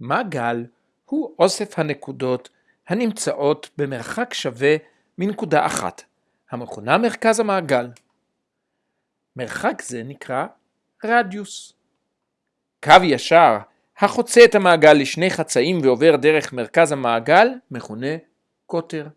מעגל הוא אוסף הנקודות הנמצאות במרחק שווה מנקודה אחת, המכונה מרכז המעגל. מרחק זה נקרא רדיוס. קו ישר החוצה את המעגל לשני חצאים ועובר דרך מרכז המעגל מכונה קוטר.